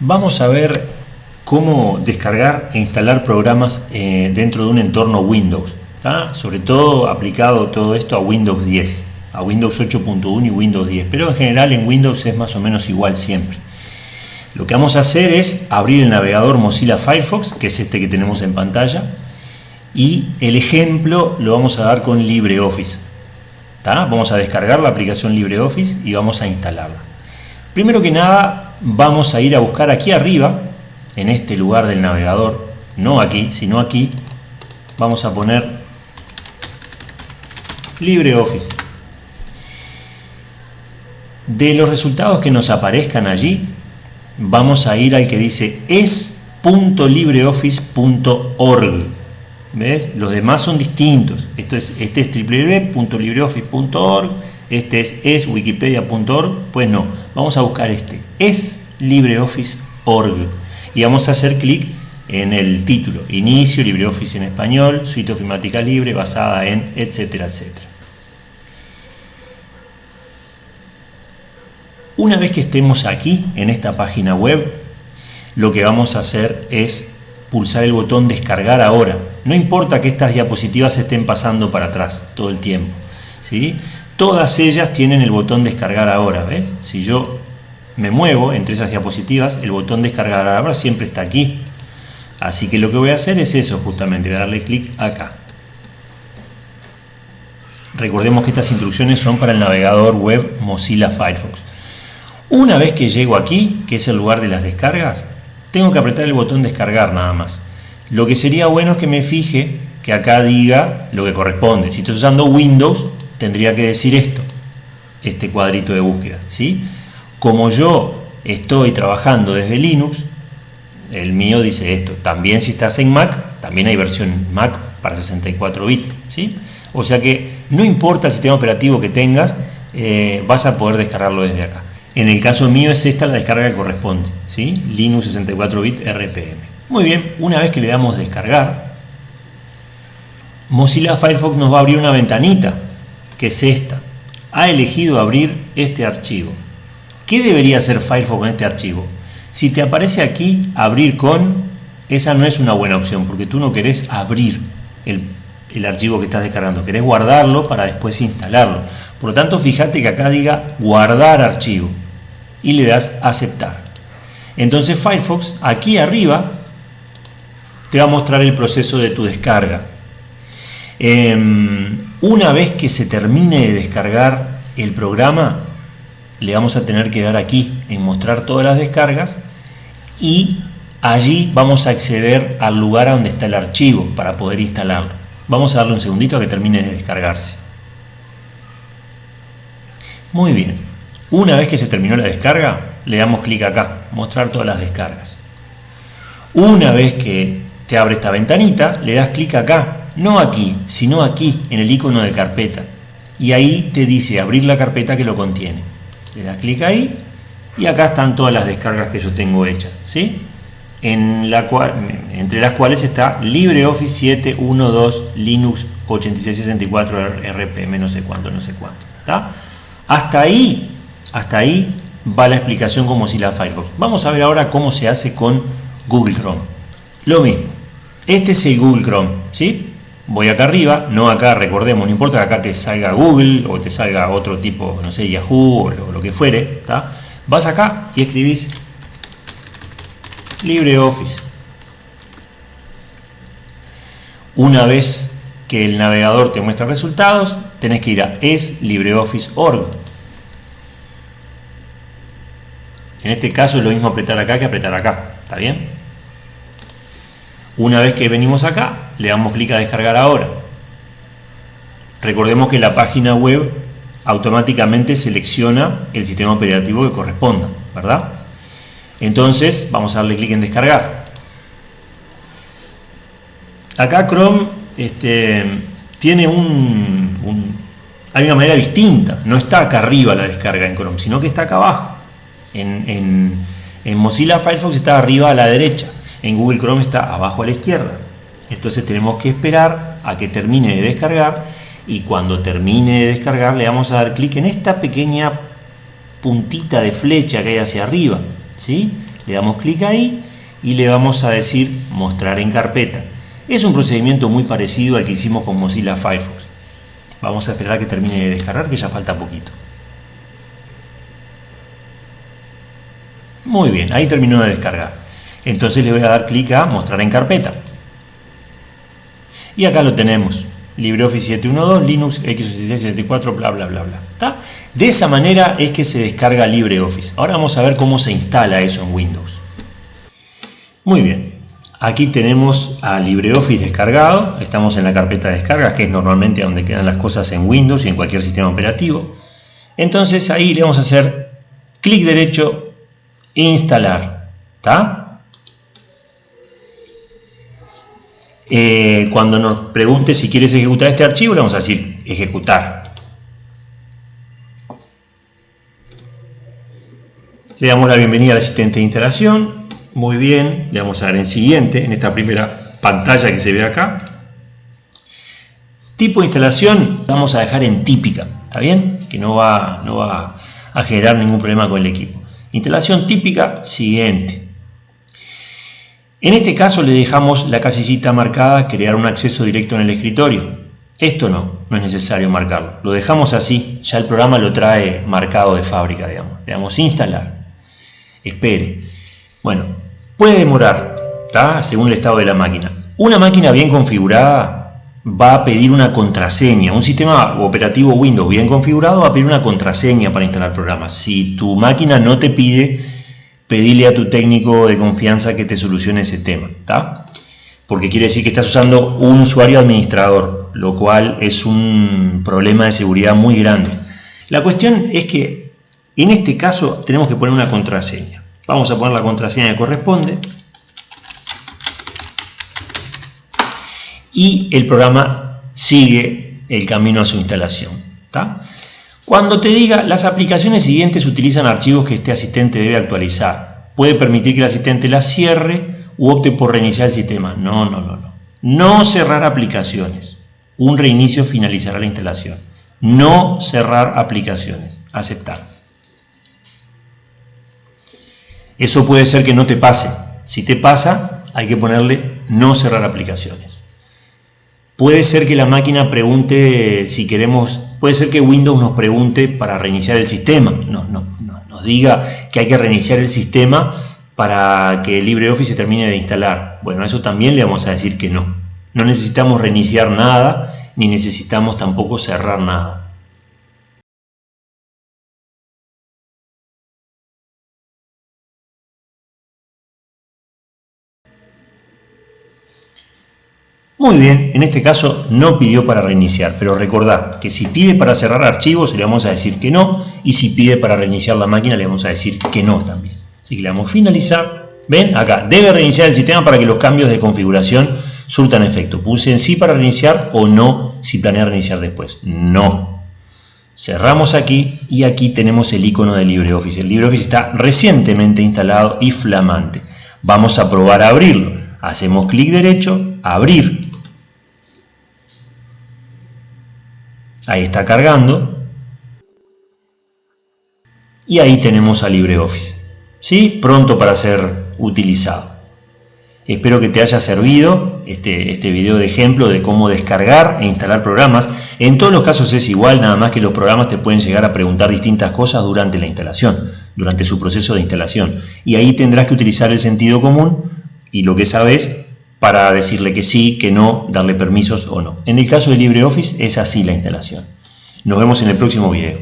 Vamos a ver cómo descargar e instalar programas eh, dentro de un entorno Windows. Sobre todo aplicado todo esto a Windows 10, a Windows 8.1 y Windows 10, pero en general en Windows es más o menos igual siempre. Lo que vamos a hacer es abrir el navegador Mozilla Firefox, que es este que tenemos en pantalla, y el ejemplo lo vamos a dar con LibreOffice. Vamos a descargar la aplicación LibreOffice y vamos a instalarla. Primero que nada vamos a ir a buscar aquí arriba, en este lugar del navegador, no aquí, sino aquí, vamos a poner LibreOffice. De los resultados que nos aparezcan allí, vamos a ir al que dice es.libreoffice.org. ¿Ves? Los demás son distintos. Esto es, este es www.libreoffice.org, este es, wikipedia.org. Pues no, vamos a buscar este. Es LibreOffice.org. Y vamos a hacer clic en el título. Inicio, LibreOffice en español, suite ofimática libre, basada en, etcétera, etcétera. Una vez que estemos aquí, en esta página web, lo que vamos a hacer es pulsar el botón descargar ahora. No importa que estas diapositivas estén pasando para atrás todo el tiempo. ¿sí? Todas ellas tienen el botón descargar ahora. ¿ves? Si yo me muevo entre esas diapositivas, el botón descargar ahora siempre está aquí. Así que lo que voy a hacer es eso justamente, voy a darle clic acá. Recordemos que estas instrucciones son para el navegador web Mozilla Firefox. Una vez que llego aquí, que es el lugar de las descargas, tengo que apretar el botón descargar nada más. Lo que sería bueno es que me fije que acá diga lo que corresponde. Si estoy usando Windows, tendría que decir esto, este cuadrito de búsqueda. ¿sí? Como yo estoy trabajando desde Linux, el mío dice esto. También si estás en Mac, también hay versión Mac para 64 bits. ¿sí? O sea que no importa el sistema operativo que tengas, eh, vas a poder descargarlo desde acá. En el caso mío es esta la descarga que corresponde, ¿sí? Linux 64 bit RPM. Muy bien, una vez que le damos descargar, Mozilla Firefox nos va a abrir una ventanita, que es esta. Ha elegido abrir este archivo. ¿Qué debería hacer Firefox con este archivo? Si te aparece aquí abrir con, esa no es una buena opción, porque tú no querés abrir el, el archivo que estás descargando, querés guardarlo para después instalarlo. Por lo tanto, fíjate que acá diga guardar archivo y le das aceptar. Entonces Firefox aquí arriba te va a mostrar el proceso de tu descarga. Em, una vez que se termine de descargar el programa, le vamos a tener que dar aquí en mostrar todas las descargas y allí vamos a acceder al lugar a donde está el archivo para poder instalarlo. Vamos a darle un segundito a que termine de descargarse. Muy bien. Una vez que se terminó la descarga, le damos clic acá, mostrar todas las descargas. Una vez que te abre esta ventanita, le das clic acá, no aquí, sino aquí, en el icono de carpeta. Y ahí te dice abrir la carpeta que lo contiene. Le das clic ahí y acá están todas las descargas que yo tengo hechas. ¿sí? En la cual, entre las cuales está LibreOffice 7.1.2 Linux 8664 RPM no sé cuánto, no sé cuánto. ¿está? Hasta ahí hasta ahí va la explicación como si la Firefox. Vamos a ver ahora cómo se hace con Google Chrome. Lo mismo. Este es el Google Chrome, ¿sí? Voy acá arriba, no acá, recordemos, no importa que acá te salga Google o te salga otro tipo, no sé, Yahoo o lo, que fuere, ¿está? Vas acá y escribís LibreOffice. Una vez que el navegador te muestra resultados, tenés que ir a eslibreoffice.org En este caso es lo mismo apretar acá que apretar acá, ¿está bien? Una vez que venimos acá, le damos clic a descargar ahora. Recordemos que la página web automáticamente selecciona el sistema operativo que corresponda, ¿verdad? Entonces vamos a darle clic en descargar. Acá Chrome este, tiene un, Hay una manera distinta, no está acá arriba la descarga en Chrome, sino que está acá abajo. En, Mozilla Firefox está arriba a la derecha, en Google Chrome está abajo a la izquierda. Entonces tenemos que esperar a que termine de descargar y cuando termine de descargar le vamos a dar clic en esta pequeña puntita de flecha que hay hacia arriba. ¿sí? Le damos clic ahí y le vamos a decir mostrar en carpeta. Es un procedimiento muy parecido al que hicimos con Mozilla Firefox. Vamos a esperar a que termine de descargar que ya falta poquito. Muy bien, ahí terminó de descargar. Entonces le voy a dar clic a mostrar en carpeta. Y acá lo tenemos. LibreOffice 712, Linux, x86-64, bla, bla, bla, bla. De esa manera es que se descarga LibreOffice. Ahora vamos a ver cómo se instala eso en Windows. Muy bien. Aquí tenemos a LibreOffice descargado. Estamos en la carpeta de descargas, que es normalmente donde quedan las cosas en Windows y en cualquier sistema operativo. Entonces ahí le vamos a hacer clic derecho, instalar. ¿Está? Eh, cuando nos pregunte si quieres ejecutar este archivo, le vamos a decir ejecutar. Le damos la bienvenida al asistente de instalación. Muy bien, le vamos a dar en siguiente, en esta primera pantalla que se ve acá. Tipo de instalación vamos a dejar en típica, ¿está bien? Que no va, no va a generar ningún problema con el equipo. Instalación típica, siguiente. En este caso le dejamos la casillita marcada crear un acceso directo en el escritorio. Esto no, no es necesario marcarlo. Lo dejamos así, ya el programa lo trae marcado de fábrica, digamos. Le damos instalar. Espere. Bueno, puede demorar, ¿está? según el estado de la máquina. Una máquina bien configurada va a pedir una contraseña. Un sistema operativo Windows bien configurado va a pedir una contraseña para instalar programas. Si tu máquina no te pide pedirle a tu técnico de confianza que te solucione ese tema, ¿está? Porque quiere decir que estás usando un usuario administrador, lo cual es un problema de seguridad muy grande. La cuestión es que en este caso tenemos que poner una contraseña. Vamos a poner la contraseña que corresponde. Y el programa sigue el camino a su instalación. ¿está? Cuando te diga, las aplicaciones siguientes utilizan archivos que este asistente debe actualizar. Puede permitir que el asistente las cierre u opte por reiniciar el sistema. No, no, no, no. No cerrar aplicaciones. Un reinicio finalizará la instalación. No cerrar aplicaciones. Aceptar. Eso puede ser que no te pase. Si te pasa, hay que ponerle no cerrar aplicaciones. Puede ser que la máquina pregunte si queremos, puede ser que Windows nos pregunte para reiniciar el sistema, nos, diga que hay que reiniciar el sistema para que LibreOffice se termine de instalar. Bueno, eso también le vamos a decir que no. No necesitamos reiniciar nada, ni necesitamos tampoco cerrar nada. Muy bien, en este caso no pidió para reiniciar, pero recordad que si pide para cerrar archivos le vamos a decir que no, y si pide para reiniciar la máquina le vamos a decir que no también. Así que le damos finalizar. ¿Ven? Acá, debe reiniciar el sistema para que los cambios de configuración surtan efecto. Puse en sí para reiniciar o no si planea reiniciar después. No. Cerramos aquí y aquí tenemos el icono de LibreOffice. El LibreOffice está recientemente instalado y flamante. Vamos a probar a abrirlo. Hacemos clic derecho, abrir. Ahí está cargando. Y ahí tenemos a LibreOffice. ¿Sí? Pronto para ser utilizado. Espero que te haya servido este, este video de ejemplo de cómo descargar e instalar programas. En todos los casos es igual, nada más que los programas te pueden llegar a preguntar distintas cosas durante la instalación, durante su proceso de instalación. Y ahí tendrás que utilizar el sentido común y lo que sabes para decirle que sí, que no, darle permisos o no. En el caso de LibreOffice es así la instalación. Nos vemos en el próximo video.